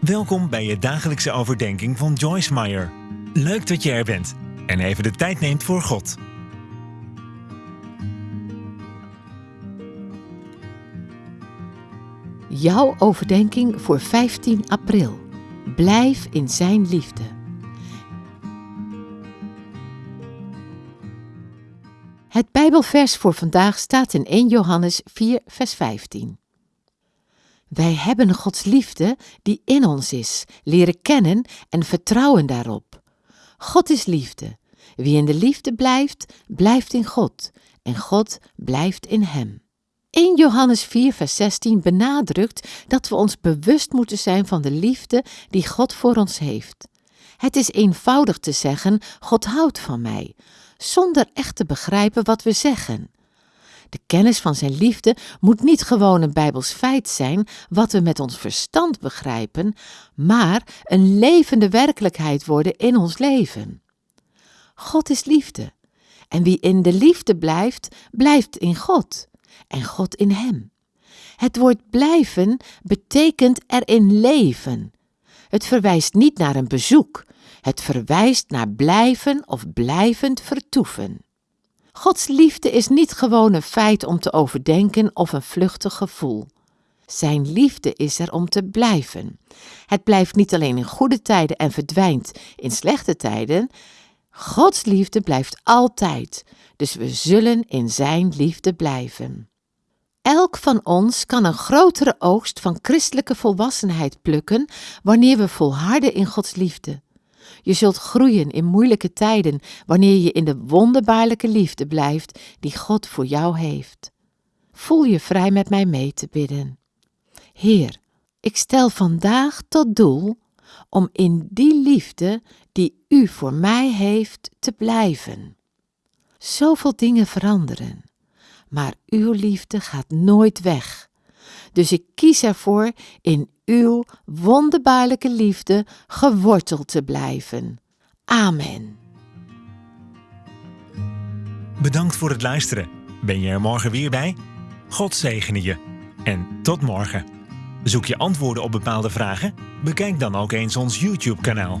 Welkom bij je dagelijkse overdenking van Joyce Meyer. Leuk dat je er bent en even de tijd neemt voor God. Jouw overdenking voor 15 april. Blijf in Zijn liefde. Het Bijbelvers voor vandaag staat in 1 Johannes 4, vers 15. Wij hebben Gods liefde die in ons is, leren kennen en vertrouwen daarop. God is liefde. Wie in de liefde blijft, blijft in God en God blijft in hem. 1 Johannes 4, vers 16 benadrukt dat we ons bewust moeten zijn van de liefde die God voor ons heeft. Het is eenvoudig te zeggen: God houdt van mij, zonder echt te begrijpen wat we zeggen. De kennis van zijn liefde moet niet gewoon een bijbels feit zijn wat we met ons verstand begrijpen, maar een levende werkelijkheid worden in ons leven. God is liefde. En wie in de liefde blijft, blijft in God en God in hem. Het woord blijven betekent erin leven. Het verwijst niet naar een bezoek, het verwijst naar blijven of blijvend vertoeven. Gods liefde is niet gewoon een feit om te overdenken of een vluchtig gevoel. Zijn liefde is er om te blijven. Het blijft niet alleen in goede tijden en verdwijnt in slechte tijden. Gods liefde blijft altijd, dus we zullen in Zijn liefde blijven. Elk van ons kan een grotere oogst van christelijke volwassenheid plukken wanneer we volharden in Gods liefde. Je zult groeien in moeilijke tijden wanneer je in de wonderbaarlijke liefde blijft die God voor jou heeft. Voel je vrij met mij mee te bidden. Heer, ik stel vandaag tot doel om in die liefde die U voor mij heeft te blijven. Zoveel dingen veranderen, maar Uw liefde gaat nooit weg. Dus ik kies ervoor in uw wonderbaarlijke liefde geworteld te blijven. Amen. Bedankt voor het luisteren. Ben je er morgen weer bij? God zegene je. En tot morgen. Zoek je antwoorden op bepaalde vragen? Bekijk dan ook eens ons YouTube-kanaal.